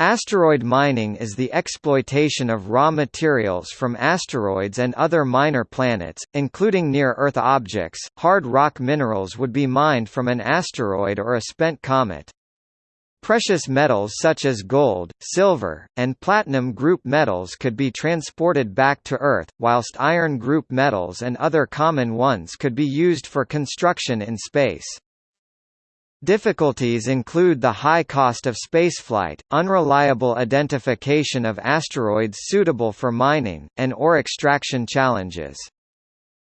Asteroid mining is the exploitation of raw materials from asteroids and other minor planets, including near-Earth objects. Hard rock minerals would be mined from an asteroid or a spent comet. Precious metals such as gold, silver, and platinum group metals could be transported back to Earth, whilst iron group metals and other common ones could be used for construction in space. Difficulties include the high cost of spaceflight, unreliable identification of asteroids suitable for mining, and ore extraction challenges.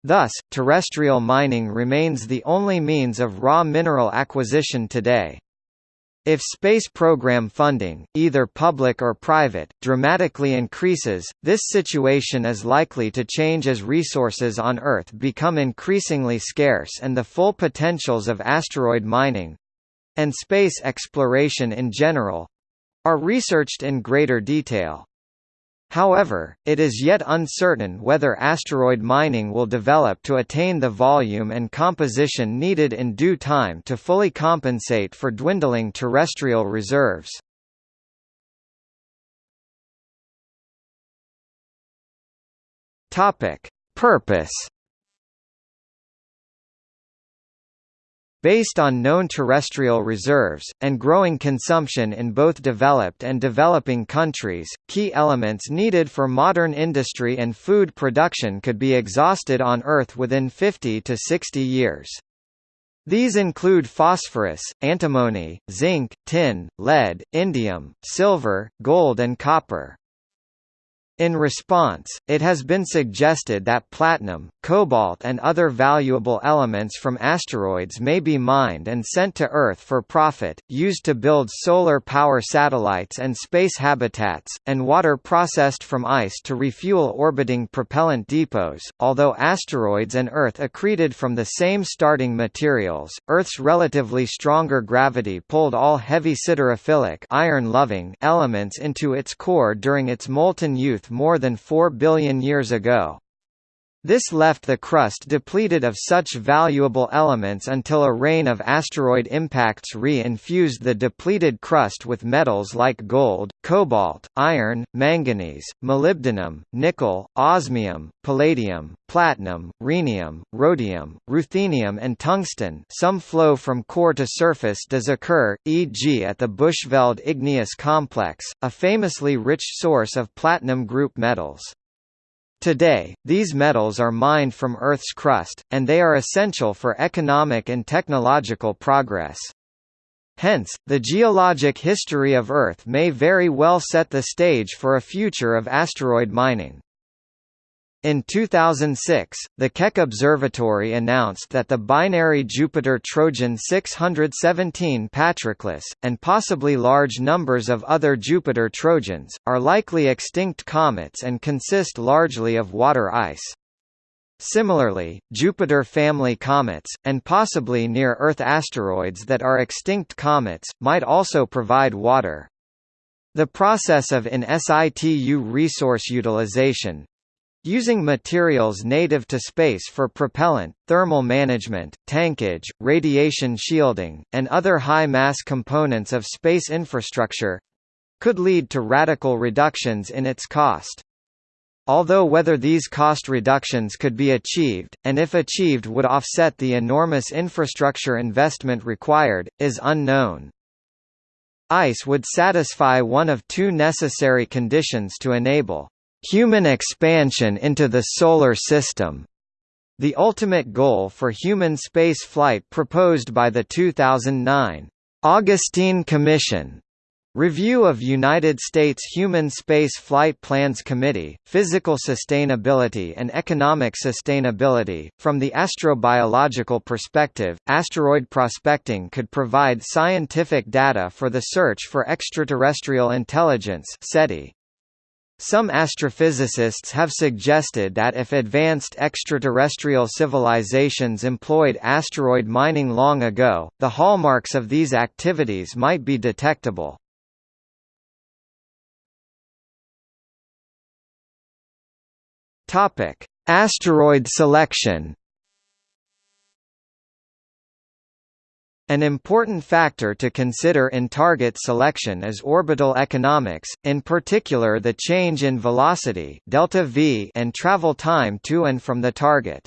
Thus, terrestrial mining remains the only means of raw mineral acquisition today. If space program funding, either public or private, dramatically increases, this situation is likely to change as resources on Earth become increasingly scarce and the full potentials of asteroid mining, and space exploration in general are researched in greater detail. However, it is yet uncertain whether asteroid mining will develop to attain the volume and composition needed in due time to fully compensate for dwindling terrestrial reserves. Purpose Based on known terrestrial reserves, and growing consumption in both developed and developing countries, key elements needed for modern industry and food production could be exhausted on Earth within 50 to 60 years. These include phosphorus, antimony, zinc, tin, lead, indium, silver, gold and copper. In response, it has been suggested that platinum, cobalt and other valuable elements from asteroids may be mined and sent to Earth for profit, used to build solar power satellites and space habitats, and water processed from ice to refuel orbiting propellant depots. Although asteroids and Earth accreted from the same starting materials, Earth's relatively stronger gravity pulled all heavy siderophilic iron-loving elements into its core during its molten youth more than 4 billion years ago. This left the crust depleted of such valuable elements until a rain of asteroid impacts re-infused the depleted crust with metals like gold, cobalt, iron, manganese, molybdenum, nickel, osmium, palladium, platinum, rhenium, rhodium, ruthenium and tungsten some flow from core to surface does occur, e.g. at the Bushveld igneous complex, a famously rich source of platinum group metals. Today, these metals are mined from Earth's crust, and they are essential for economic and technological progress. Hence, the geologic history of Earth may very well set the stage for a future of asteroid mining. In 2006, the Keck Observatory announced that the binary Jupiter Trojan 617 Patroclus, and possibly large numbers of other Jupiter Trojans, are likely extinct comets and consist largely of water ice. Similarly, Jupiter family comets, and possibly near-Earth asteroids that are extinct comets, might also provide water. The process of in situ resource utilization, Using materials native to space for propellant, thermal management, tankage, radiation shielding, and other high-mass components of space infrastructure could lead to radical reductions in its cost. Although whether these cost reductions could be achieved, and if achieved would offset the enormous infrastructure investment required, is unknown. ICE would satisfy one of two necessary conditions to enable human expansion into the Solar System, the ultimate goal for human space flight proposed by the 2009 Augustine Commission Review of United States Human Space Flight Plans Committee, Physical Sustainability and Economic Sustainability. From the astrobiological perspective, asteroid prospecting could provide scientific data for the search for extraterrestrial intelligence SETI. Some astrophysicists have suggested that if advanced extraterrestrial civilizations employed asteroid mining long ago, the hallmarks of these activities might be detectable. Asteroid selection An important factor to consider in target selection is orbital economics, in particular the change in velocity delta v and travel time to and from the target.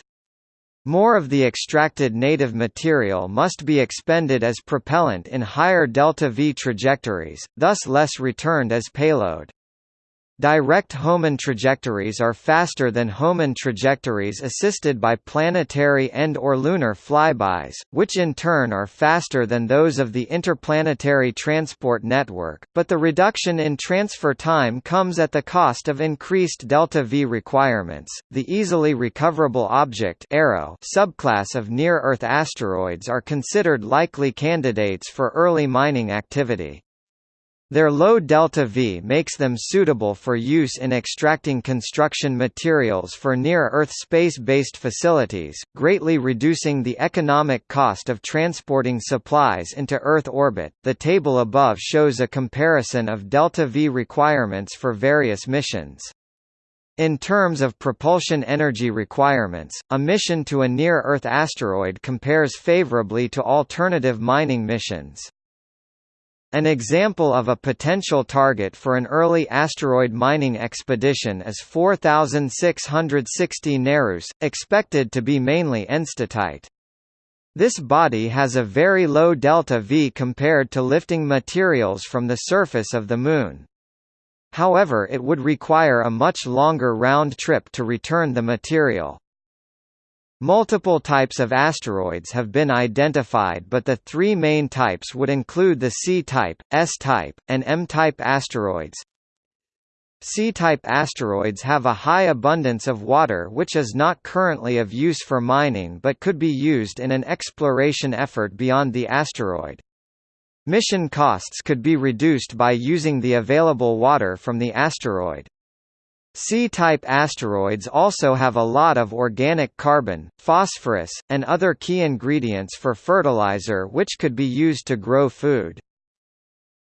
More of the extracted native material must be expended as propellant in higher delta v trajectories, thus less returned as payload. Direct Hohmann trajectories are faster than Hohmann trajectories assisted by planetary and or lunar flybys, which in turn are faster than those of the interplanetary transport network, but the reduction in transfer time comes at the cost of increased delta V requirements. The easily recoverable object (ERO) subclass of near-Earth asteroids are considered likely candidates for early mining activity. Their low delta-V makes them suitable for use in extracting construction materials for near-Earth space-based facilities, greatly reducing the economic cost of transporting supplies into Earth orbit. The table above shows a comparison of delta-V requirements for various missions. In terms of propulsion energy requirements, a mission to a near-Earth asteroid compares favorably to alternative mining missions. An example of a potential target for an early asteroid mining expedition is 4660 Nereus, expected to be mainly enstatite. This body has a very low delta V compared to lifting materials from the surface of the Moon. However it would require a much longer round trip to return the material. Multiple types of asteroids have been identified but the three main types would include the C-type, S-type, and M-type asteroids. C-type asteroids have a high abundance of water which is not currently of use for mining but could be used in an exploration effort beyond the asteroid. Mission costs could be reduced by using the available water from the asteroid. C-type asteroids also have a lot of organic carbon, phosphorus, and other key ingredients for fertilizer which could be used to grow food.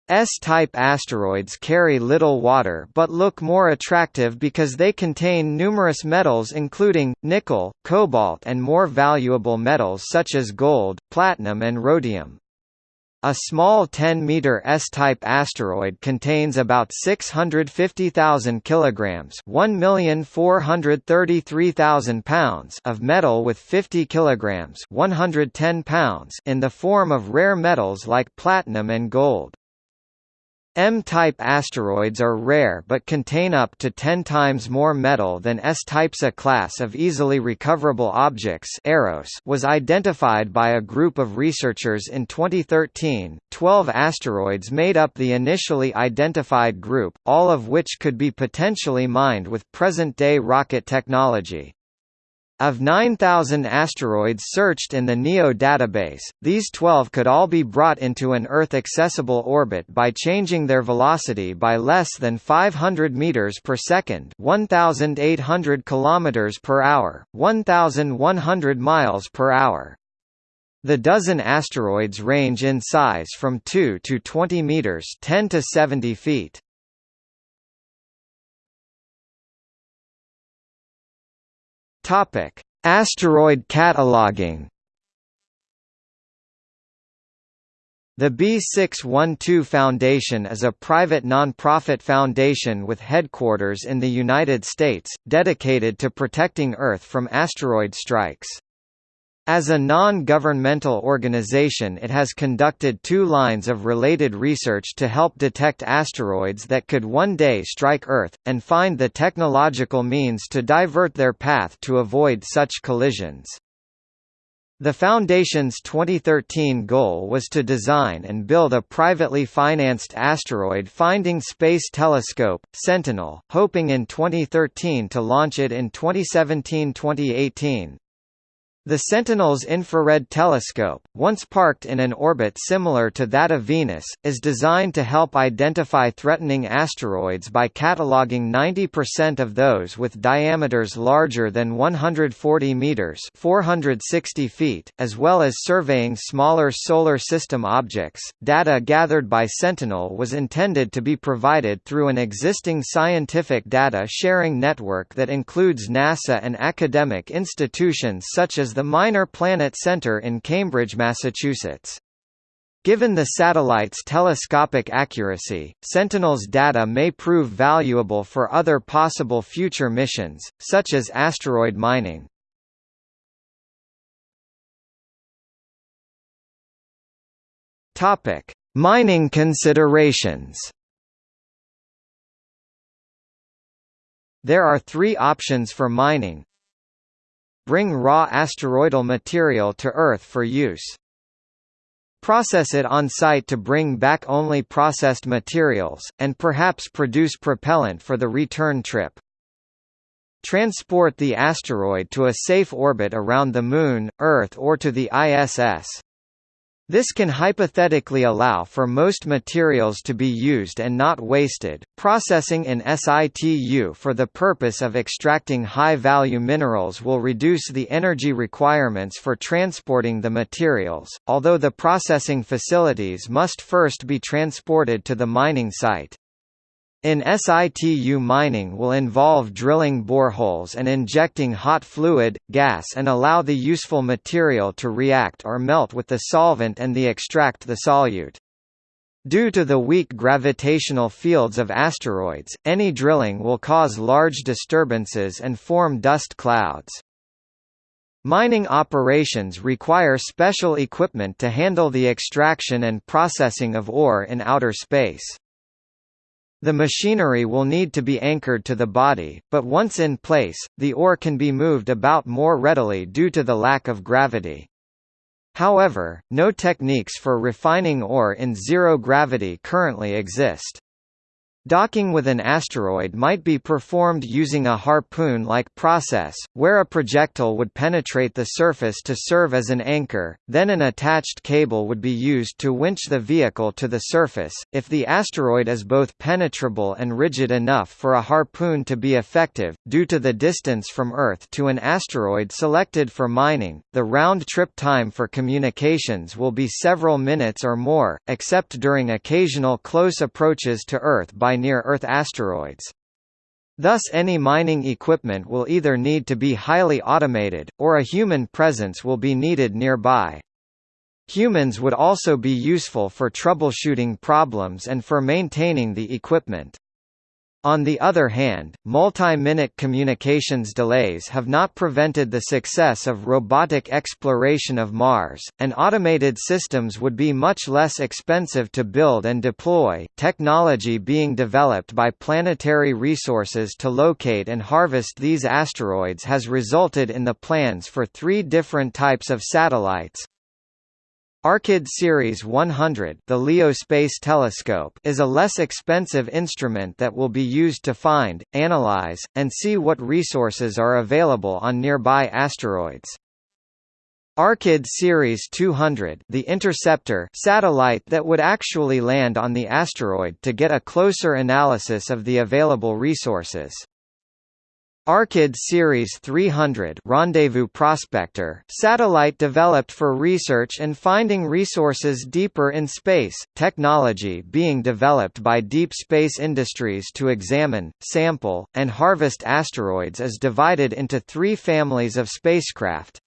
S-type asteroids carry little water but look more attractive because they contain numerous metals including, nickel, cobalt and more valuable metals such as gold, platinum and rhodium. A small 10-meter S-type asteroid contains about 650,000 kilograms (1,433,000 pounds) of metal with 50 kilograms (110 pounds) in the form of rare metals like platinum and gold. M-type asteroids are rare but contain up to 10 times more metal than S-types. A class of easily recoverable objects EROS was identified by a group of researchers in 2013. 12 asteroids made up the initially identified group, all of which could be potentially mined with present-day rocket technology. Of 9,000 asteroids searched in the NEO database, these 12 could all be brought into an Earth-accessible orbit by changing their velocity by less than 500 meters per second, 1,800 kilometers per hour, 1,100 miles per hour. The dozen asteroids range in size from 2 to 20 meters, 10 to 70 feet. Topic: Asteroid cataloging. The B612 Foundation is a private non-profit foundation with headquarters in the United States, dedicated to protecting Earth from asteroid strikes. As a non-governmental organization it has conducted two lines of related research to help detect asteroids that could one day strike Earth, and find the technological means to divert their path to avoid such collisions. The Foundation's 2013 goal was to design and build a privately financed asteroid finding space telescope, Sentinel, hoping in 2013 to launch it in 2017-2018. The Sentinel's infrared telescope, once parked in an orbit similar to that of Venus, is designed to help identify threatening asteroids by cataloging 90% of those with diameters larger than 140 meters (460 feet), as well as surveying smaller solar system objects. Data gathered by Sentinel was intended to be provided through an existing scientific data sharing network that includes NASA and academic institutions such as the Minor Planet Center in Cambridge, Massachusetts. Given the satellite's telescopic accuracy, Sentinel's data may prove valuable for other possible future missions, such as asteroid mining. Topic: Mining considerations. There are three options for mining. Bring raw asteroidal material to Earth for use. Process it on site to bring back only processed materials, and perhaps produce propellant for the return trip. Transport the asteroid to a safe orbit around the Moon, Earth or to the ISS. This can hypothetically allow for most materials to be used and not wasted. Processing in situ for the purpose of extracting high-value minerals will reduce the energy requirements for transporting the materials, although the processing facilities must first be transported to the mining site. In situ mining will involve drilling boreholes and injecting hot fluid, gas and allow the useful material to react or melt with the solvent and the extract the solute. Due to the weak gravitational fields of asteroids, any drilling will cause large disturbances and form dust clouds. Mining operations require special equipment to handle the extraction and processing of ore in outer space. The machinery will need to be anchored to the body, but once in place, the ore can be moved about more readily due to the lack of gravity. However, no techniques for refining ore in zero gravity currently exist. Docking with an asteroid might be performed using a harpoon-like process, where a projectile would penetrate the surface to serve as an anchor, then an attached cable would be used to winch the vehicle to the surface. If the asteroid is both penetrable and rigid enough for a harpoon to be effective, due to the distance from Earth to an asteroid selected for mining, the round-trip time for communications will be several minutes or more, except during occasional close approaches to Earth by near-Earth asteroids. Thus any mining equipment will either need to be highly automated, or a human presence will be needed nearby. Humans would also be useful for troubleshooting problems and for maintaining the equipment. On the other hand, multi-minute communications delays have not prevented the success of robotic exploration of Mars, and automated systems would be much less expensive to build and deploy. Technology being developed by Planetary Resources to locate and harvest these asteroids has resulted in the plans for three different types of satellites, Arkyd Series 100 the LEO Space Telescope is a less expensive instrument that will be used to find, analyze, and see what resources are available on nearby asteroids. Arkyd Series 200 the interceptor satellite that would actually land on the asteroid to get a closer analysis of the available resources. Arkyd Series 300 Rendezvous Prospector satellite developed for research and finding resources deeper in space, technology being developed by Deep Space Industries to examine, sample, and harvest asteroids is divided into three families of spacecraft.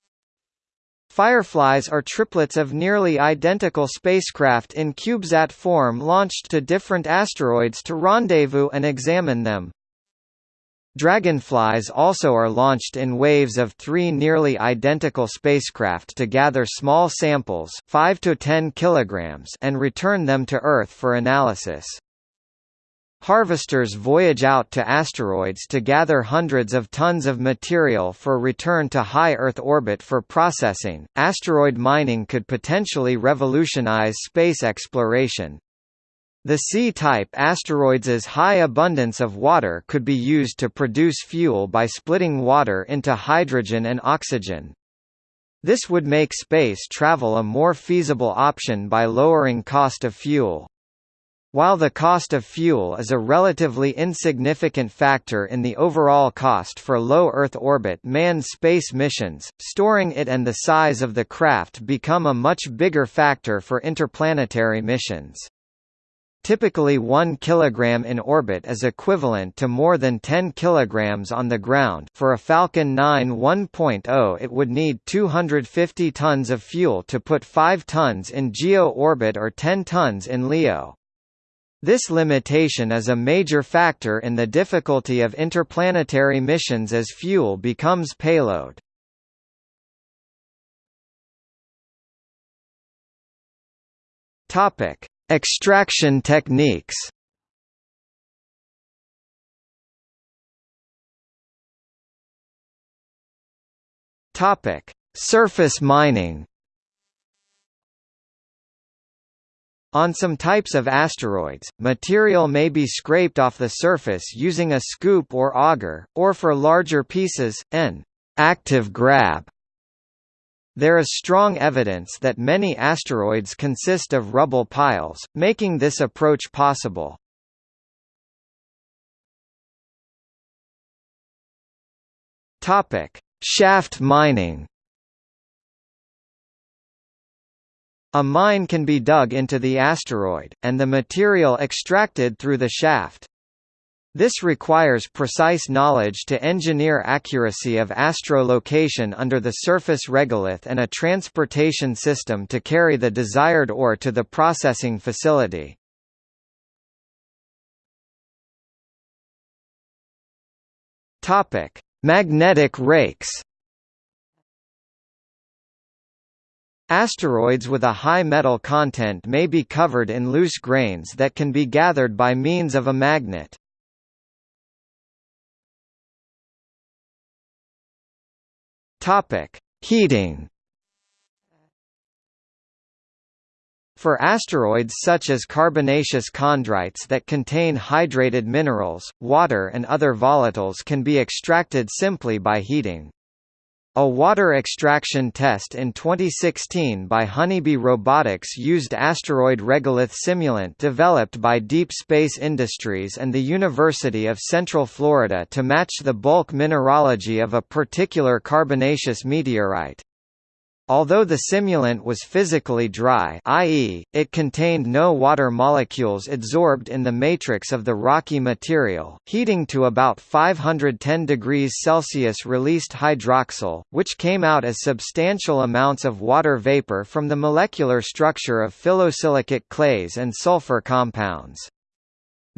Fireflies are triplets of nearly identical spacecraft in CubeSat form launched to different asteroids to rendezvous and examine them. Dragonflies also are launched in waves of three nearly identical spacecraft to gather small samples 5 to 10 kilograms and return them to Earth for analysis. Harvesters voyage out to asteroids to gather hundreds of tons of material for return to high Earth orbit for processing. Asteroid mining could potentially revolutionize space exploration, the C-type asteroids' high abundance of water could be used to produce fuel by splitting water into hydrogen and oxygen. This would make space travel a more feasible option by lowering cost of fuel. While the cost of fuel is a relatively insignificant factor in the overall cost for low Earth orbit manned space missions, storing it and the size of the craft become a much bigger factor for interplanetary missions. Typically 1 kg in orbit is equivalent to more than 10 kg on the ground for a Falcon 9 1.0 it would need 250 tons of fuel to put 5 tons in GEO orbit or 10 tons in LEO. This limitation is a major factor in the difficulty of interplanetary missions as fuel becomes payload. Topic: Extraction techniques. Topic: Surface mining. On some types of asteroids, material may be scraped off the surface using a scoop or auger, or for larger pieces, an active grab there is strong evidence that many asteroids consist of rubble piles, making this approach possible. Topic: Shaft mining. A mine can be dug into the asteroid, and the material extracted through the shaft. This requires precise knowledge to engineer accuracy of astrolocation under the surface regolith and a transportation system to carry the desired ore to the processing facility. Topic: Magnetic rakes. Asteroids with a high metal content may be covered in loose grains that can be gathered by means of a magnet. Topic: Heating. For asteroids such as carbonaceous chondrites that contain hydrated minerals, water and other volatiles can be extracted simply by heating. A water extraction test in 2016 by Honeybee Robotics used asteroid regolith simulant developed by Deep Space Industries and the University of Central Florida to match the bulk mineralogy of a particular carbonaceous meteorite. Although the simulant was physically dry i.e., it contained no water molecules adsorbed in the matrix of the rocky material, heating to about 510 degrees Celsius released hydroxyl, which came out as substantial amounts of water vapor from the molecular structure of phyllosilicate clays and sulfur compounds.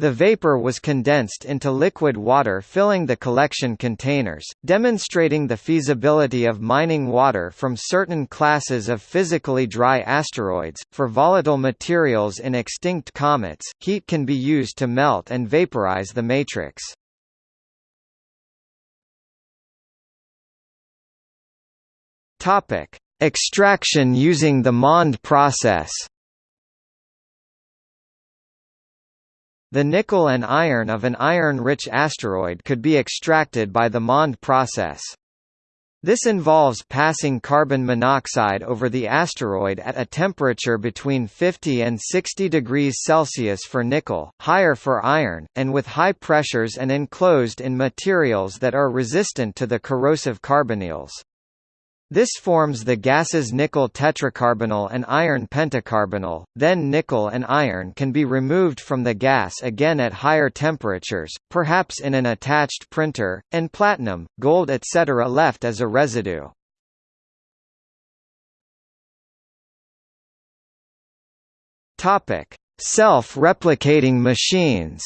The vapor was condensed into liquid water filling the collection containers, demonstrating the feasibility of mining water from certain classes of physically dry asteroids. For volatile materials in extinct comets, heat can be used to melt and vaporize the matrix. Topic: Extraction using the MOND process. The nickel and iron of an iron-rich asteroid could be extracted by the MOND process. This involves passing carbon monoxide over the asteroid at a temperature between 50 and 60 degrees Celsius for nickel, higher for iron, and with high pressures and enclosed in materials that are resistant to the corrosive carbonyls. This forms the gases nickel tetracarbonyl and iron pentacarbonyl, then nickel and iron can be removed from the gas again at higher temperatures, perhaps in an attached printer, and platinum, gold etc. left as a residue. Self-replicating machines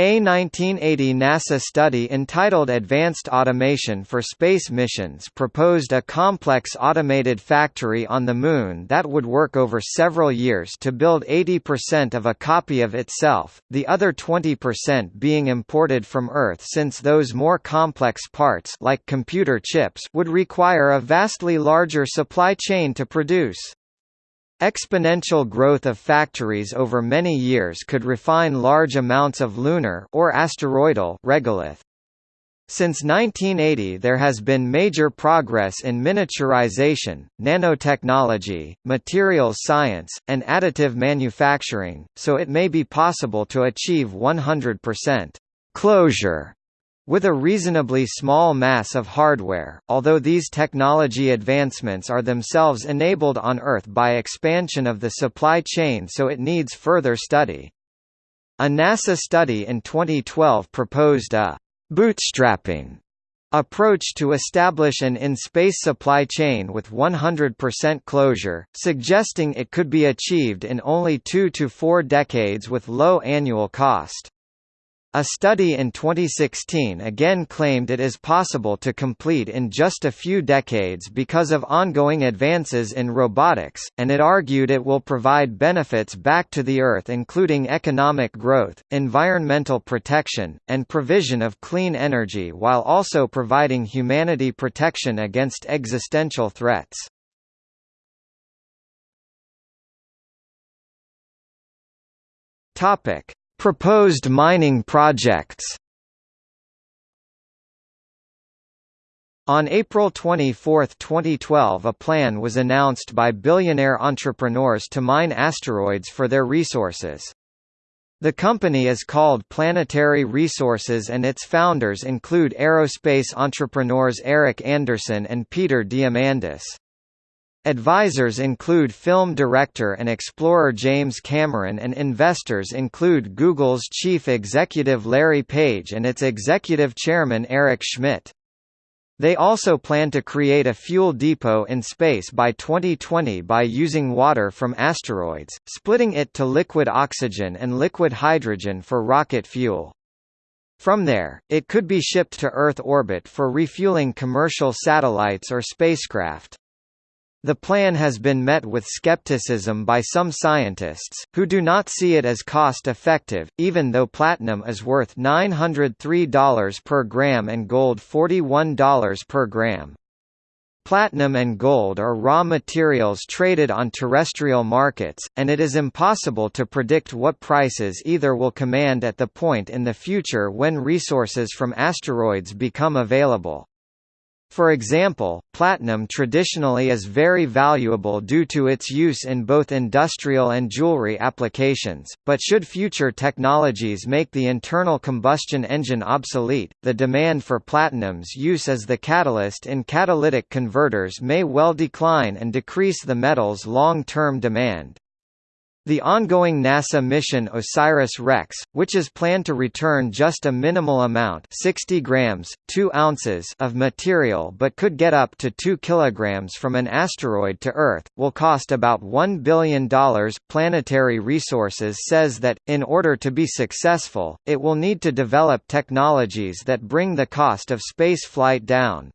A 1980 NASA study entitled Advanced Automation for Space Missions proposed a complex automated factory on the Moon that would work over several years to build 80% of a copy of itself, the other 20% being imported from Earth since those more complex parts like computer chips would require a vastly larger supply chain to produce. Exponential growth of factories over many years could refine large amounts of lunar or asteroidal regolith. Since 1980 there has been major progress in miniaturization, nanotechnology, materials science, and additive manufacturing, so it may be possible to achieve 100% closure With a reasonably small mass of hardware, although these technology advancements are themselves enabled on Earth by expansion of the supply chain so it needs further study. A NASA study in 2012 proposed a «bootstrapping» approach to establish an in-space supply chain with 100% closure, suggesting it could be achieved in only two to four decades with low annual cost. A study in 2016 again claimed it is possible to complete in just a few decades because of ongoing advances in robotics, and it argued it will provide benefits back to the Earth including economic growth, environmental protection, and provision of clean energy while also providing humanity protection against existential threats. Topic Proposed mining projects On April 24, 2012 a plan was announced by billionaire entrepreneurs to mine asteroids for their resources. The company is called Planetary Resources and its founders include aerospace entrepreneurs Eric Anderson and Peter Diamandis. Advisors include film director and explorer James Cameron and investors include Google's chief executive Larry Page and its executive chairman Eric Schmidt. They also plan to create a fuel depot in space by 2020 by using water from asteroids, splitting it to liquid oxygen and liquid hydrogen for rocket fuel. From there, it could be shipped to Earth orbit for refueling commercial satellites or spacecraft. The plan has been met with skepticism by some scientists, who do not see it as cost-effective, even though platinum is worth $903 per gram and gold $41 per gram. Platinum and gold are raw materials traded on terrestrial markets, and it is impossible to predict what prices either will command at the point in the future when resources from asteroids become available. For example, platinum traditionally is very valuable due to its use in both industrial and jewelry applications, but should future technologies make the internal combustion engine obsolete, the demand for platinum's use as the catalyst in catalytic converters may well decline and decrease the metal's long-term demand. The ongoing NASA mission OSIRIS-REx, which is planned to return just a minimal amount 60 grams, 2 ounces of material but could get up to 2 kilograms from an asteroid to Earth, will cost about $1 billion. Planetary Resources says that, in order to be successful, it will need to develop technologies that bring the cost of spaceflight down.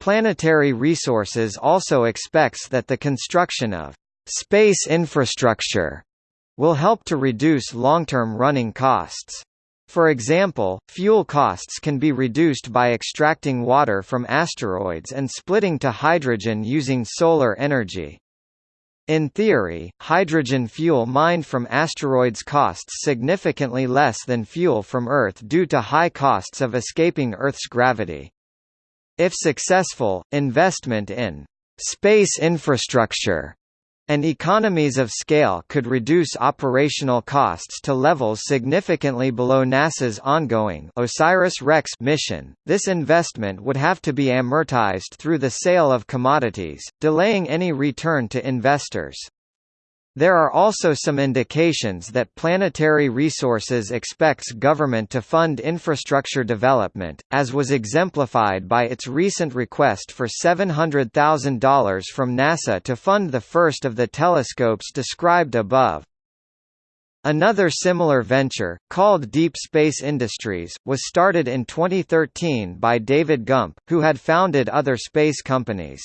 Planetary Resources also expects that the construction of Space infrastructure will help to reduce long-term running costs. For example, fuel costs can be reduced by extracting water from asteroids and splitting to hydrogen using solar energy. In theory, hydrogen fuel mined from asteroids costs significantly less than fuel from Earth due to high costs of escaping Earth's gravity. If successful, investment in space infrastructure and economies of scale could reduce operational costs to levels significantly below NASA's ongoing OSIRIS-REx mission. This investment would have to be amortized through the sale of commodities, delaying any return to investors. There are also some indications that Planetary Resources expects government to fund infrastructure development, as was exemplified by its recent request for $700,000 from NASA to fund the first of the telescopes described above. Another similar venture, called Deep Space Industries, was started in 2013 by David Gump, who had founded other space companies.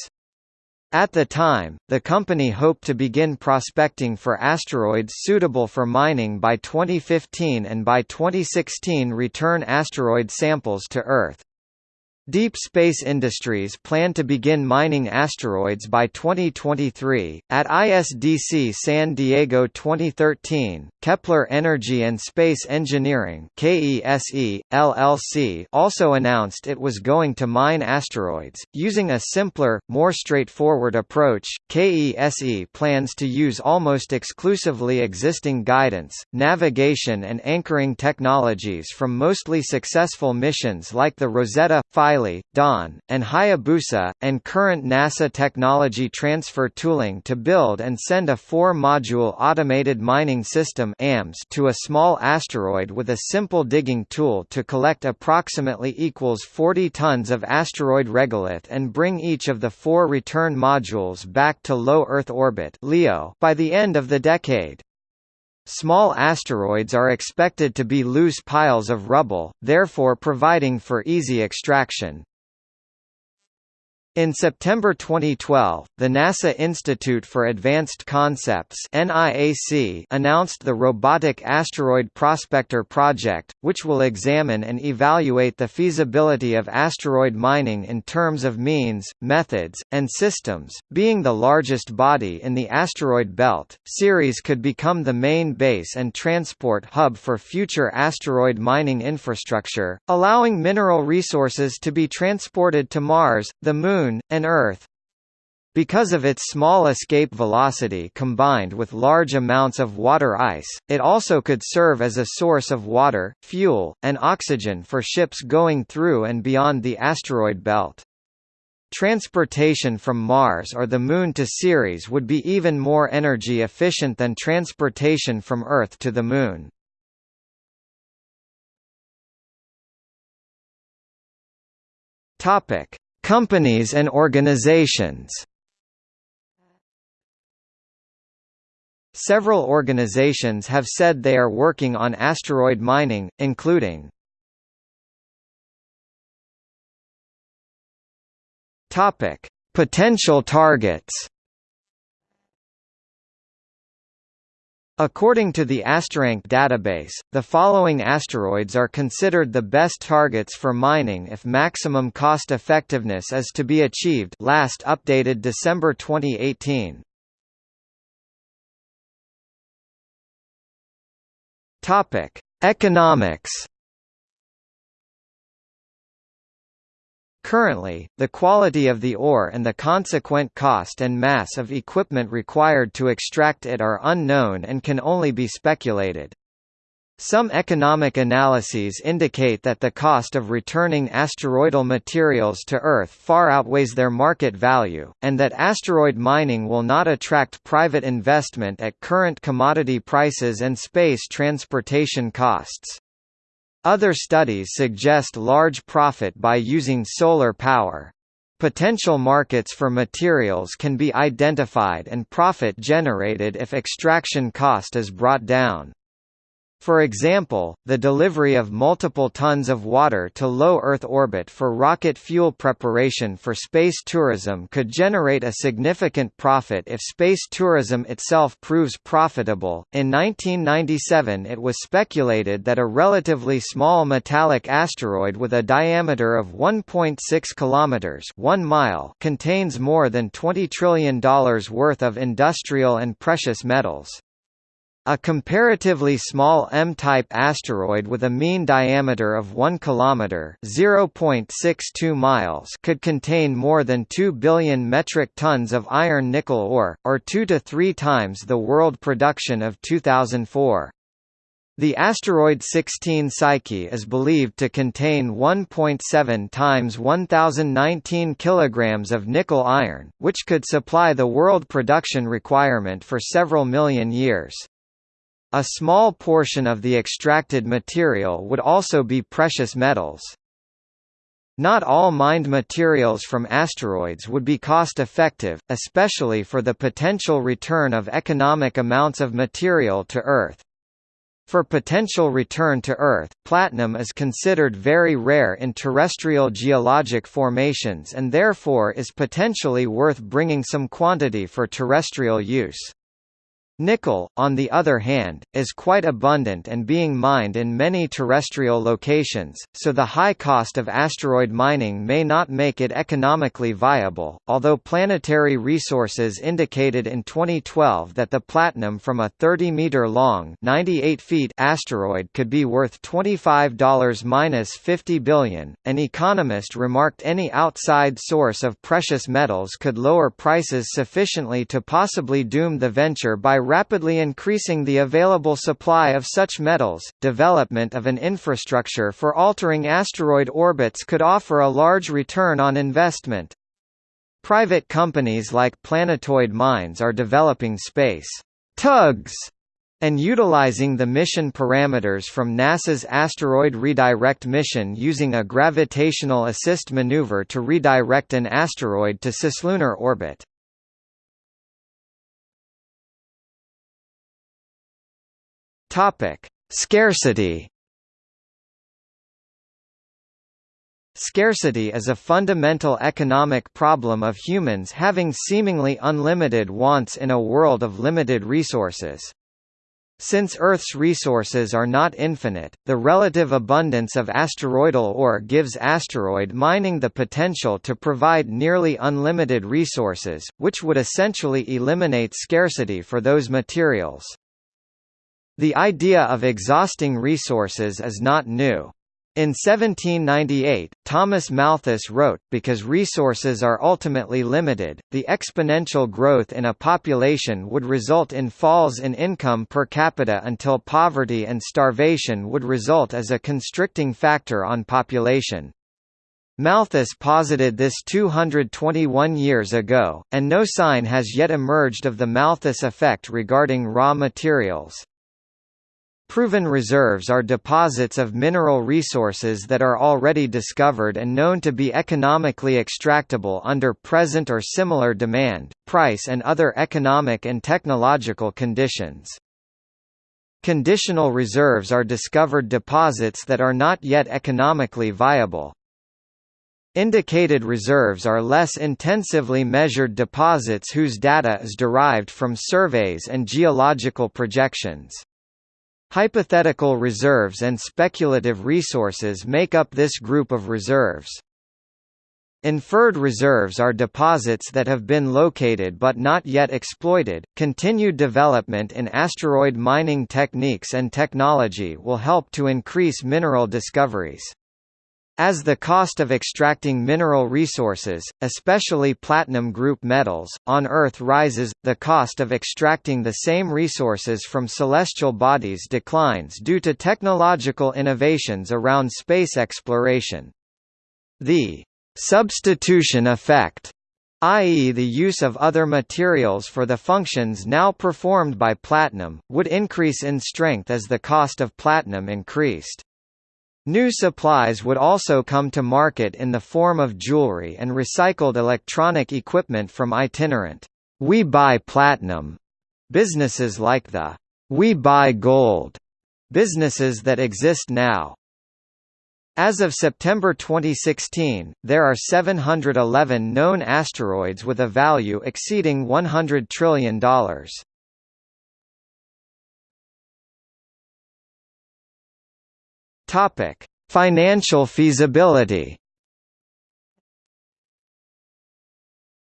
At the time, the company hoped to begin prospecting for asteroids suitable for mining by 2015 and by 2016 return asteroid samples to Earth. Deep Space Industries plan to begin mining asteroids by 2023. At ISDC San Diego 2013, Kepler Energy and Space Engineering (KESE) LLC also announced it was going to mine asteroids using a simpler, more straightforward approach. KESE plans to use almost exclusively existing guidance, navigation and anchoring technologies from mostly successful missions like the Rosetta 5 Philae, Dawn, and Hayabusa, and current NASA technology transfer tooling to build and send a four-module automated mining system to a small asteroid with a simple digging tool to collect approximately equals 40 tons of asteroid regolith and bring each of the four return modules back to low Earth orbit by the end of the decade. Small asteroids are expected to be loose piles of rubble, therefore providing for easy extraction. In September 2012, the NASA Institute for Advanced Concepts (NIAC) announced the Robotic Asteroid Prospector Project, which will examine and evaluate the feasibility of asteroid mining in terms of means, methods, and systems. Being the largest body in the asteroid belt, Ceres could become the main base and transport hub for future asteroid mining infrastructure, allowing mineral resources to be transported to Mars, the Moon, Moon, and Earth. Because of its small escape velocity combined with large amounts of water ice, it also could serve as a source of water, fuel, and oxygen for ships going through and beyond the asteroid belt. Transportation from Mars or the Moon to Ceres would be even more energy efficient than transportation from Earth to the Moon. Topic: Companies and organizations. Several organizations have said they are working on asteroid mining, including Potential targets According to the Asterank database, the following asteroids are considered the best targets for mining if maximum cost effectiveness is to be achieved last updated December 2018. Economics Currently, the quality of the ore and the consequent cost and mass of equipment required to extract it are unknown and can only be speculated. Some economic analyses indicate that the cost of returning asteroidal materials to Earth far outweighs their market value, and that asteroid mining will not attract private investment at current commodity prices and space transportation costs. Other studies suggest large profit by using solar power. Potential markets for materials can be identified and profit generated if extraction cost is brought down. For example, the delivery of multiple tons of water to low Earth orbit for rocket fuel preparation for space tourism could generate a significant profit if space tourism itself proves profitable. In 1997, it was speculated that a relatively small metallic asteroid with a diameter of 1.6 kilometers, 1 mile, contains more than $20 trillion worth of industrial and precious metals. A comparatively small M-type asteroid with a mean diameter of 1 km (0.62 miles) could contain more than 2 billion metric tons of iron-nickel ore, or 2 to 3 times the world production of 2004. The asteroid 16 Psyche is believed to contain 1.7 times 1019 kilograms of nickel iron, which could supply the world production requirement for several million years. A small portion of the extracted material would also be precious metals. Not all mined materials from asteroids would be cost-effective, especially for the potential return of economic amounts of material to Earth. For potential return to Earth, platinum is considered very rare in terrestrial geologic formations and therefore is potentially worth bringing some quantity for terrestrial use. Nickel, on the other hand, is quite abundant and being mined in many terrestrial locations, so the high cost of asteroid mining may not make it economically viable, although Planetary Resources indicated in 2012 that the platinum from a 30-meter-long asteroid could be worth $25–50 billion. An economist remarked any outside source of precious metals could lower prices sufficiently to possibly doom the venture by rapidly increasing the available supply of such metals. Development of an infrastructure for altering asteroid orbits could offer a large return on investment. Private companies like Planetoid Mines are developing space tugs and utilizing the mission parameters from NASA's Asteroid Redirect mission using a gravitational assist maneuver to redirect an asteroid to cislunar orbit. Topic: Scarcity. Scarcity is a fundamental economic problem of humans having seemingly unlimited wants in a world of limited resources. Since Earth's resources are not infinite, the relative abundance of asteroidal ore gives asteroid mining the potential to provide nearly unlimited resources, which would essentially eliminate scarcity for those materials. The idea of exhausting resources is not new. In 1798, Thomas Malthus wrote, because resources are ultimately limited, the exponential growth in a population would result in falls in income per capita until poverty and starvation would result as a constricting factor on population. Malthus posited this 221 years ago, and no sign has yet emerged of the Malthus effect regarding raw materials. Proven reserves are deposits of mineral resources that are already discovered and known to be economically extractable under present or similar demand, price and other economic and technological conditions. Conditional reserves are discovered deposits that are not yet economically viable. Indicated reserves are less intensively measured deposits whose data is derived from surveys and geological projections. Hypothetical reserves and speculative resources make up this group of reserves. Inferred reserves are deposits that have been located but not yet exploited. Continued development in asteroid mining techniques and technology will help to increase mineral discoveries. As the cost of extracting mineral resources, especially platinum group metals, on Earth rises, the cost of extracting the same resources from celestial bodies declines due to technological innovations around space exploration. The substitution effect i.e. the use of other materials for the functions now performed by platinum, would increase in strength as the cost of platinum increased. New supplies would also come to market in the form of jewelry and recycled electronic equipment from itinerant We Buy Platinum businesses like the We Buy Gold businesses that exist now. As of September 2016, there are 711 known asteroids with a value exceeding $100 trillion. Topic: Financial feasibility.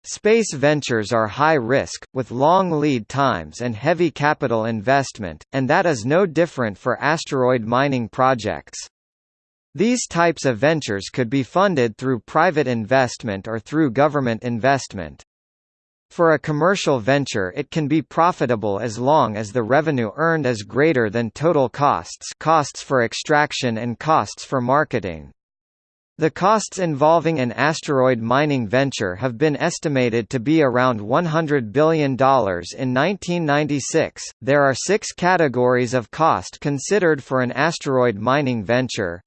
Space ventures are high risk, with long lead times and heavy capital investment, and that is no different for asteroid mining projects. These types of ventures could be funded through private investment or through government investment. For a commercial venture it can be profitable as long as the revenue earned is greater than total costs costs for extraction and costs for marketing. The costs involving an asteroid mining venture have been estimated to be around $100 billion in 1996. There are six categories of cost considered for an asteroid mining venture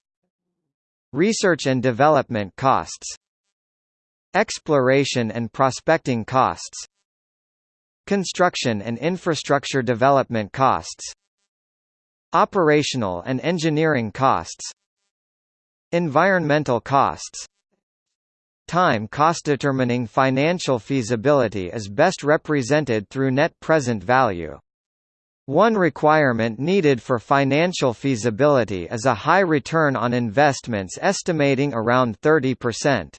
Research and development costs Exploration and prospecting costs Construction and infrastructure development costs Operational and engineering costs Environmental costs Time cost determining financial feasibility is best represented through net present value. One requirement needed for financial feasibility is a high return on investments estimating around 30%.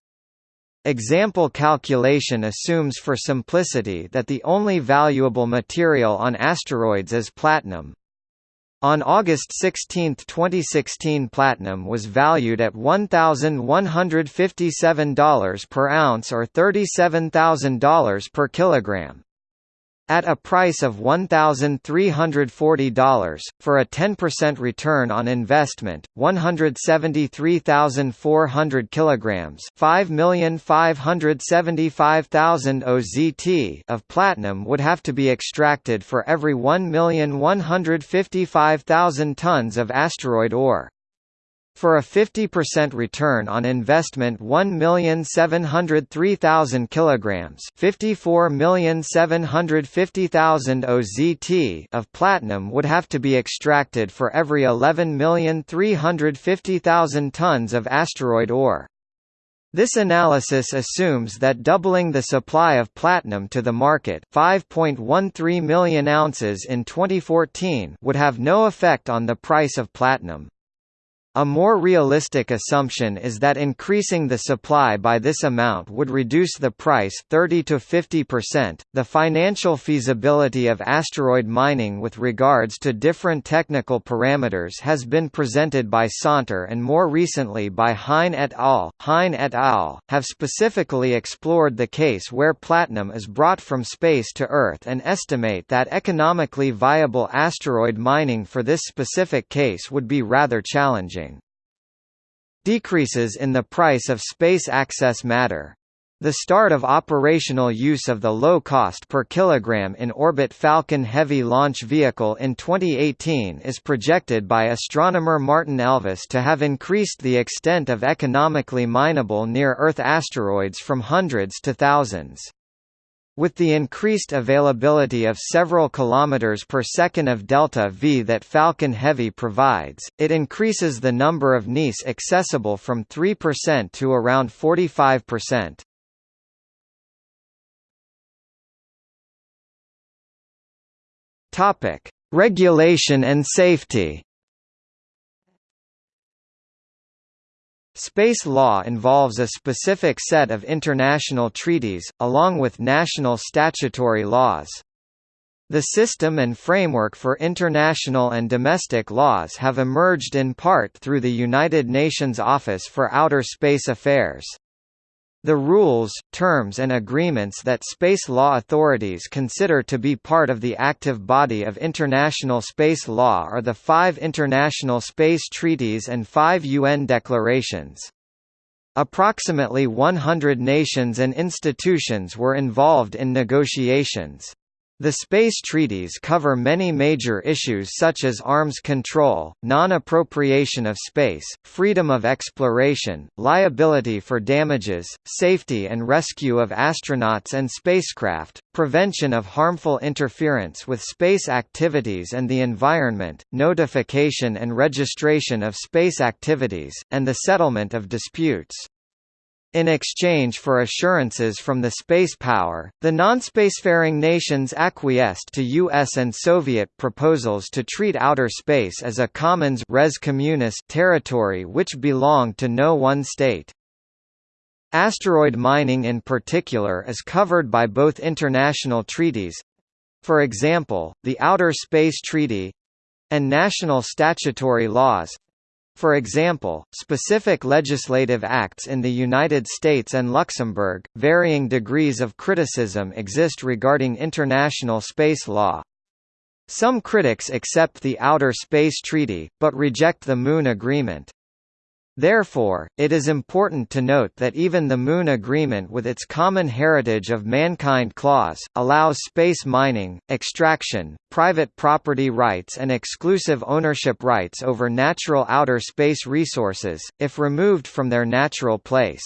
Example calculation assumes for simplicity that the only valuable material on asteroids is platinum. On August 16, 2016 platinum was valued at $1,157 per ounce or $37,000 per kilogram. At a price of $1,340, for a 10% return on investment, 173,400 kilograms, 5,575,000 OZT of platinum would have to be extracted for every 1,155,000 tons of asteroid ore. For a 50% return on investment 1,703,000 kilograms, 54,750,000 OZT of platinum would have to be extracted for every 11,350,000 tons of asteroid ore. This analysis assumes that doubling the supply of platinum to the market 5.13 million ounces in 2014 would have no effect on the price of platinum. A more realistic assumption is that increasing the supply by this amount would reduce the price 30 to 50%. The financial feasibility of asteroid mining with regards to different technical parameters has been presented by Sonter and more recently by Hein et al. Hein et al. have specifically explored the case where platinum is brought from space to Earth and estimate that economically viable asteroid mining for this specific case would be rather challenging. Decreases in the price of space access matter. The start of operational use of the low cost per kilogram in orbit Falcon Heavy launch vehicle in 2018 is projected by astronomer Martin Elvis to have increased the extent of economically mineable near-Earth asteroids from hundreds to thousands. With the increased availability of several kilometers per second of delta V that Falcon Heavy provides, it increases the number of NEAS accessible from 3% to around 45%. Topic: Regulation and safety. Space law involves a specific set of international treaties, along with national statutory laws. The system and framework for international and domestic laws have emerged in part through the United Nations Office for Outer Space Affairs. The rules, terms and agreements that space law authorities consider to be part of the active body of international space law are the five international space treaties and five UN declarations. Approximately 100 nations and institutions were involved in negotiations. The space treaties cover many major issues such as arms control, non-appropriation of space, freedom of exploration, liability for damages, safety and rescue of astronauts and spacecraft, prevention of harmful interference with space activities and the environment, notification and registration of space activities, and the settlement of disputes. In exchange for assurances from the space power, the non-spacefaring nations acquiesced to US and Soviet proposals to treat outer space as a commons res communis territory which belonged to no one state. Asteroid mining in particular is covered by both international treaties—for example, the Outer Space Treaty—and national statutory laws, for example, specific legislative acts in the United States and Luxembourg, varying degrees of criticism exist regarding international space law. Some critics accept the Outer Space Treaty, but reject the Moon Agreement. Therefore, it is important to note that even the Moon Agreement with its Common Heritage of Mankind Clause, allows space mining, extraction, private property rights and exclusive ownership rights over natural outer space resources, if removed from their natural place.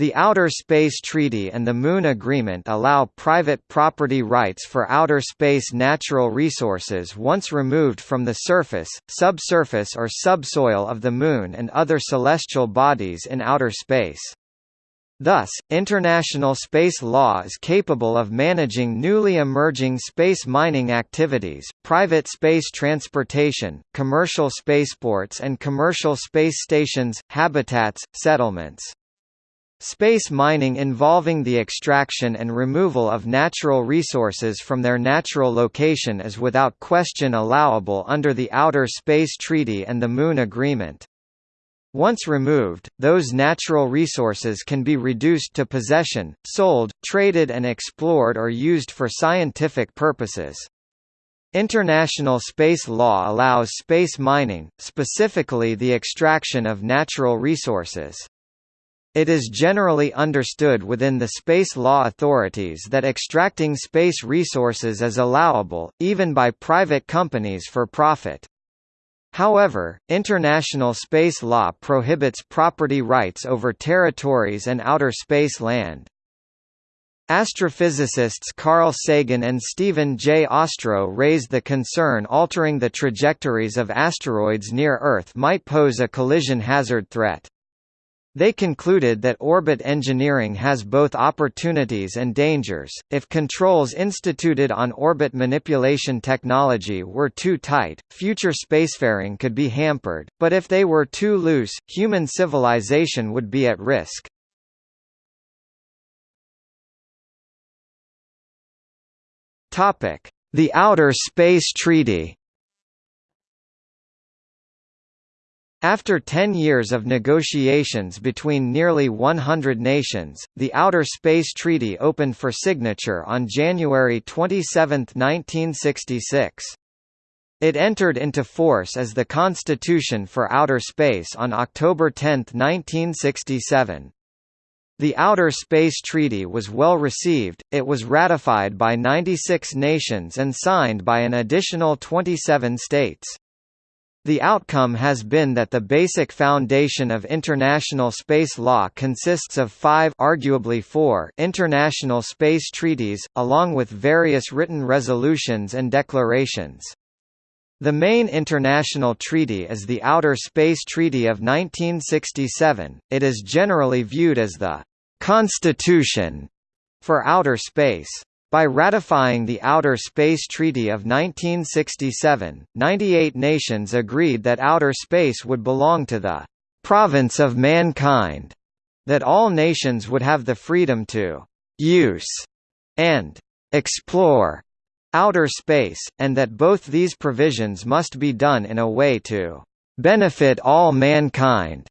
The Outer Space Treaty and the Moon Agreement allow private property rights for outer space natural resources once removed from the surface, subsurface or subsoil of the Moon and other celestial bodies in outer space. Thus, international space law is capable of managing newly emerging space mining activities, private space transportation, commercial spaceports and commercial space stations, habitats, settlements. Space mining involving the extraction and removal of natural resources from their natural location is without question allowable under the Outer Space Treaty and the Moon Agreement. Once removed, those natural resources can be reduced to possession, sold, traded and explored or used for scientific purposes. International space law allows space mining, specifically the extraction of natural resources. It is generally understood within the space law authorities that extracting space resources is allowable, even by private companies for profit. However, international space law prohibits property rights over territories and outer space land. Astrophysicists Carl Sagan and Stephen J. Ostro raised the concern altering the trajectories of asteroids near Earth might pose a collision hazard threat. They concluded that orbit engineering has both opportunities and dangers. If controls instituted on orbit manipulation technology were too tight, future spacefaring could be hampered, but if they were too loose, human civilization would be at risk. Topic: The Outer Space Treaty. After 10 years of negotiations between nearly 100 nations, the Outer Space Treaty opened for signature on January 27, 1966. It entered into force as the Constitution for Outer Space on October 10, 1967. The Outer Space Treaty was well received, it was ratified by 96 nations and signed by an additional 27 states. The outcome has been that the basic foundation of international space law consists of five arguably four international space treaties, along with various written resolutions and declarations. The main international treaty is the Outer Space Treaty of 1967, it is generally viewed as the «constitution» for outer space. By ratifying the Outer Space Treaty of 1967, 98 nations agreed that outer space would belong to the «province of mankind», that all nations would have the freedom to «use» and «explore» outer space, and that both these provisions must be done in a way to «benefit all mankind».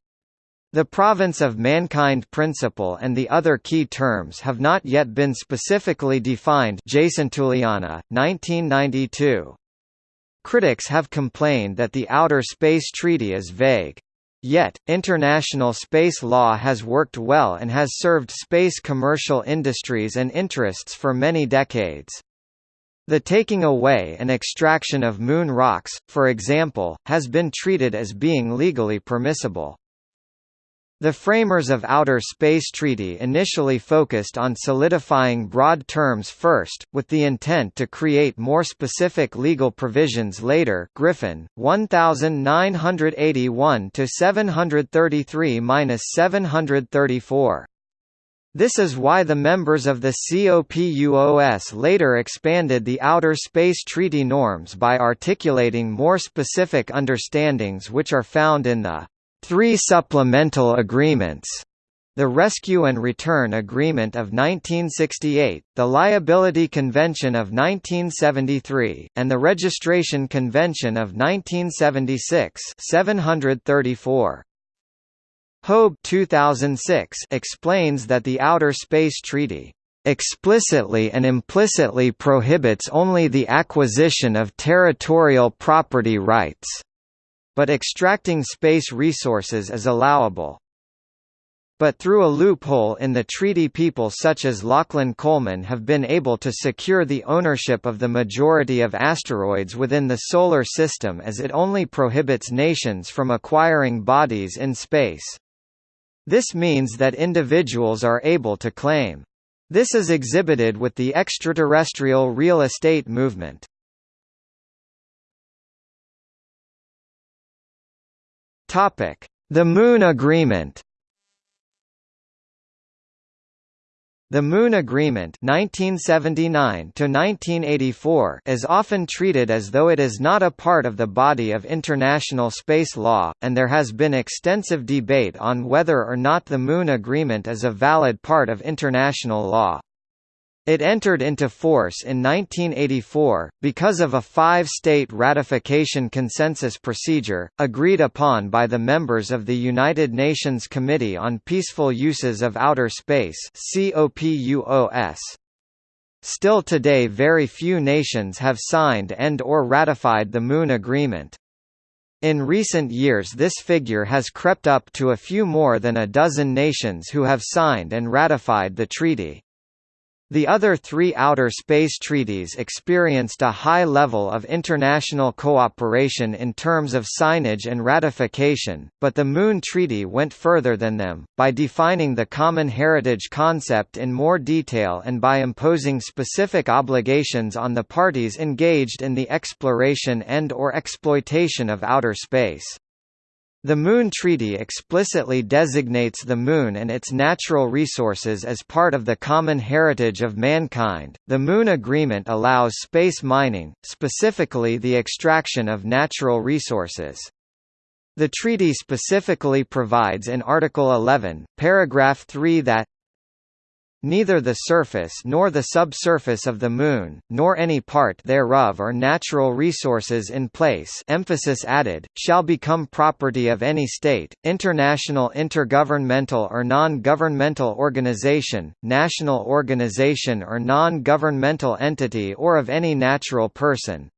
The province of mankind principle and the other key terms have not yet been specifically defined Jason Jacintuliana, 1992. Critics have complained that the Outer Space Treaty is vague. Yet, international space law has worked well and has served space commercial industries and interests for many decades. The taking away and extraction of moon rocks, for example, has been treated as being legally permissible. The framers of Outer Space Treaty initially focused on solidifying broad terms first, with the intent to create more specific legal provisions later Griffin, 1981–733–734. This is why the members of the COPUOS later expanded the Outer Space Treaty norms by articulating more specific understandings which are found in the Three supplemental agreements the Rescue and Return Agreement of 1968, the Liability Convention of 1973, and the Registration Convention of 1976 734. Hobe 2006 explains that the Outer Space Treaty explicitly and implicitly prohibits only the acquisition of territorial property rights but extracting space resources is allowable. But through a loophole in the treaty people such as Lachlan Coleman have been able to secure the ownership of the majority of asteroids within the Solar System as it only prohibits nations from acquiring bodies in space. This means that individuals are able to claim. This is exhibited with the extraterrestrial real estate movement. The Moon Agreement. The Moon Agreement 1979 is often treated as though it is not a part of the body of international space law, and there has been extensive debate on whether or not the Moon Agreement is a valid part of international law. It entered into force in 1984, because of a five-state ratification consensus procedure, agreed upon by the members of the United Nations Committee on Peaceful Uses of Outer Space Still today very few nations have signed and or ratified the Moon Agreement. In recent years this figure has crept up to a few more than a dozen nations who have signed and ratified the treaty. The other three outer space treaties experienced a high level of international cooperation in terms of signage and ratification, but the Moon Treaty went further than them, by defining the common heritage concept in more detail and by imposing specific obligations on the parties engaged in the exploration and or exploitation of outer space. The Moon Treaty explicitly designates the Moon and its natural resources as part of the common heritage of mankind. The Moon Agreement allows space mining, specifically the extraction of natural resources. The treaty specifically provides in Article 11, paragraph 3 that Neither the surface nor the subsurface of the Moon, nor any part thereof or natural resources in place emphasis added, shall become property of any state, international intergovernmental or non-governmental organization, national organization or non-governmental entity or of any natural person,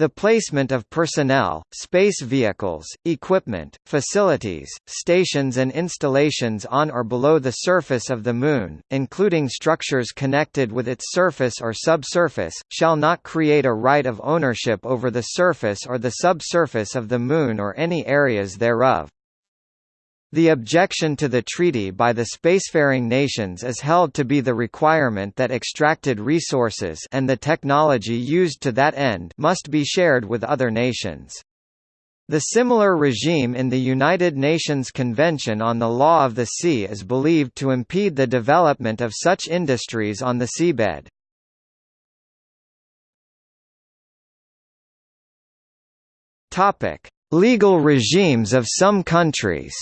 the placement of personnel, space vehicles, equipment, facilities, stations and installations on or below the surface of the Moon, including structures connected with its surface or subsurface, shall not create a right of ownership over the surface or the subsurface of the Moon or any areas thereof. The objection to the treaty by the spacefaring nations is held to be the requirement that extracted resources and the technology used to that end must be shared with other nations. The similar regime in the United Nations Convention on the Law of the Sea is believed to impede the development of such industries on the seabed. Legal regimes of some countries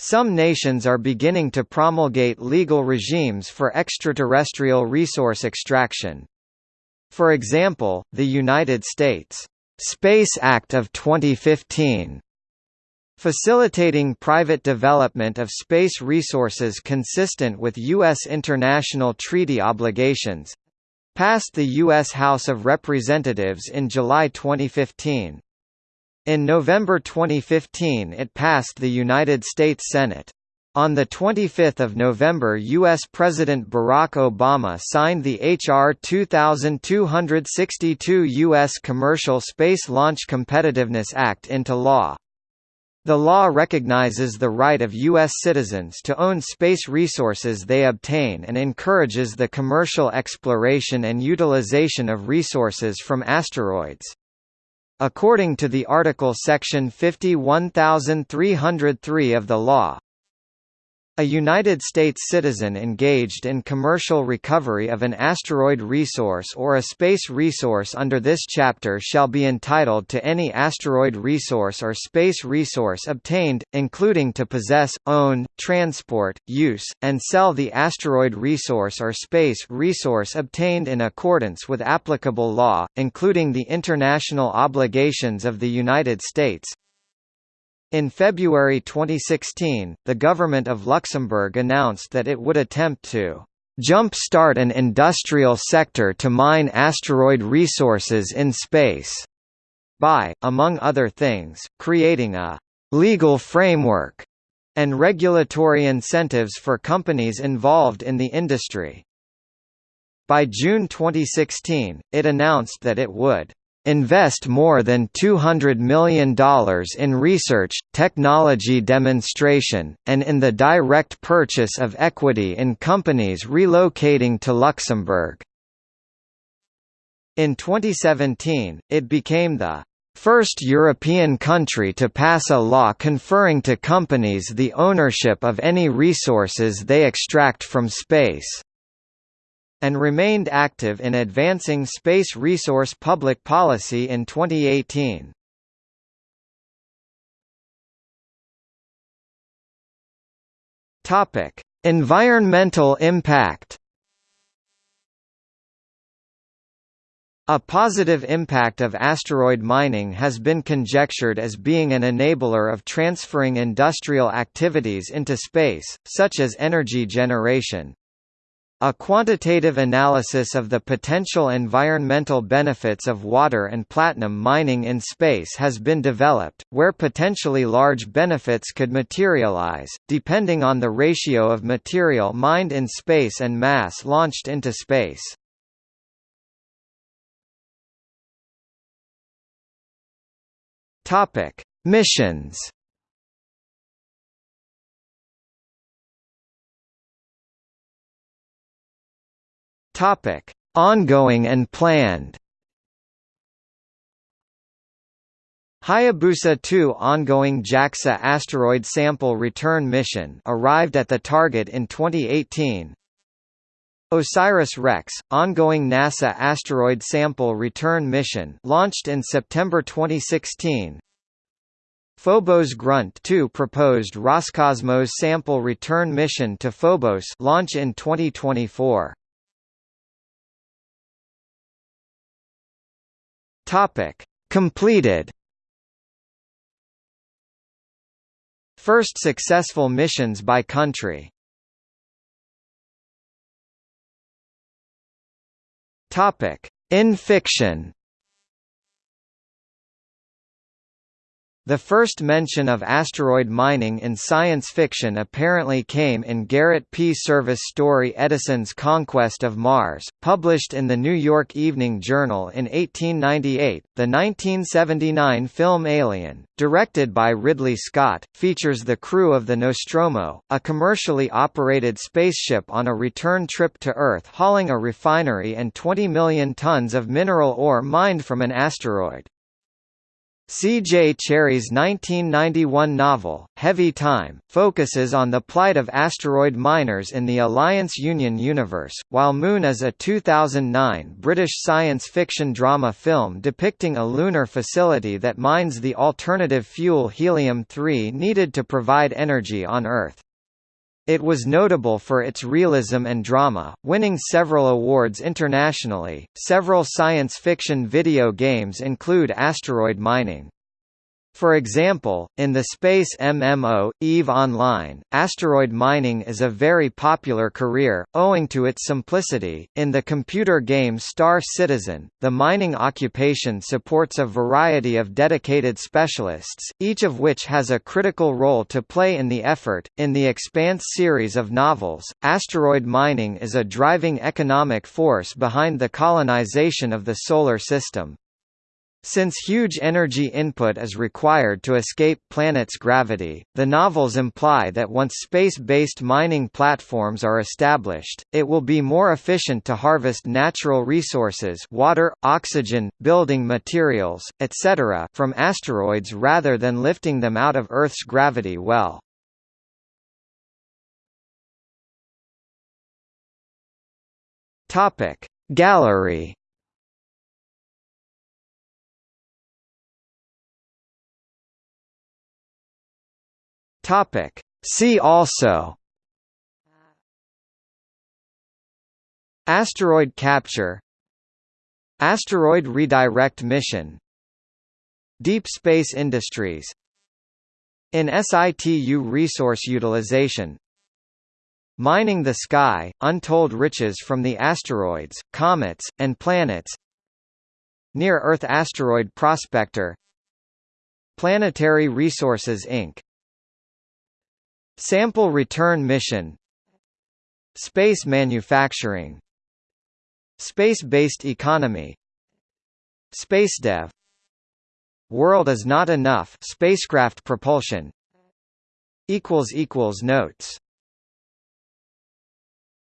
Some nations are beginning to promulgate legal regimes for extraterrestrial resource extraction. For example, the United States Space Act of 2015 facilitating private development of space resources consistent with U.S. international treaty obligations passed the U.S. House of Representatives in July 2015. In November 2015 it passed the United States Senate. On 25 November U.S. President Barack Obama signed the H.R. 2262 U.S. Commercial Space Launch Competitiveness Act into law. The law recognizes the right of U.S. citizens to own space resources they obtain and encourages the commercial exploration and utilization of resources from asteroids. According to the article section 51303 of the law, a United States citizen engaged in commercial recovery of an asteroid resource or a space resource under this chapter shall be entitled to any asteroid resource or space resource obtained, including to possess, own, transport, use, and sell the asteroid resource or space resource obtained in accordance with applicable law, including the international obligations of the United States, in February 2016, the government of Luxembourg announced that it would attempt to jump-start an industrial sector to mine asteroid resources in space by, among other things, creating a legal framework and regulatory incentives for companies involved in the industry. By June 2016, it announced that it would invest more than $200 million in research, technology demonstration, and in the direct purchase of equity in companies relocating to Luxembourg. In 2017, it became the First European country to pass a law conferring to companies the ownership of any resources they extract from space and remained active in advancing space resource public policy in 2018. Topic: Environmental impact. A positive impact of asteroid mining has been conjectured as being an enabler of transferring industrial activities into space, such as energy generation. A quantitative analysis of the potential environmental benefits of water and platinum mining in space has been developed, where potentially large benefits could materialize, depending on the ratio of material mined in space and mass launched into space. Missions Topic: Ongoing and planned. Hayabusa 2 ongoing JAXA asteroid sample return mission arrived at the target in 2018. OSIRIS-REx, ongoing NASA asteroid sample return mission launched in September 2016. Phobos Grunt 2 proposed Roscosmos sample return mission to Phobos launch in 2024. Topic: Completed. First successful missions by country. Topic: In fiction. The first mention of asteroid mining in science fiction apparently came in Garrett P. Serviss' story Edison's Conquest of Mars, published in the New York Evening Journal in 1898. The 1979 film Alien, directed by Ridley Scott, features the crew of the Nostromo, a commercially operated spaceship on a return trip to Earth hauling a refinery and 20 million tons of mineral ore mined from an asteroid. C. J. Cherryh's 1991 novel, Heavy Time, focuses on the plight of asteroid miners in the Alliance Union universe, while Moon is a 2009 British science fiction drama film depicting a lunar facility that mines the alternative fuel helium-3 needed to provide energy on Earth. It was notable for its realism and drama, winning several awards internationally. Several science fiction video games include asteroid mining. For example, in the space MMO, EVE Online, asteroid mining is a very popular career, owing to its simplicity. In the computer game Star Citizen, the mining occupation supports a variety of dedicated specialists, each of which has a critical role to play in the effort. In the Expanse series of novels, asteroid mining is a driving economic force behind the colonization of the Solar System. Since huge energy input is required to escape planet's gravity, the novels imply that once space-based mining platforms are established, it will be more efficient to harvest natural resources water, oxygen, building materials, etc. from asteroids rather than lifting them out of Earth's gravity well. Gallery Topic. See also Asteroid capture Asteroid redirect mission Deep space industries In situ resource utilization Mining the sky, untold riches from the asteroids, comets, and planets Near-Earth asteroid prospector Planetary Resources Inc. Sample Return Mission. Space Manufacturing. Space-based economy. SpaceDev World is not enough. Spacecraft propulsion. Equals equals notes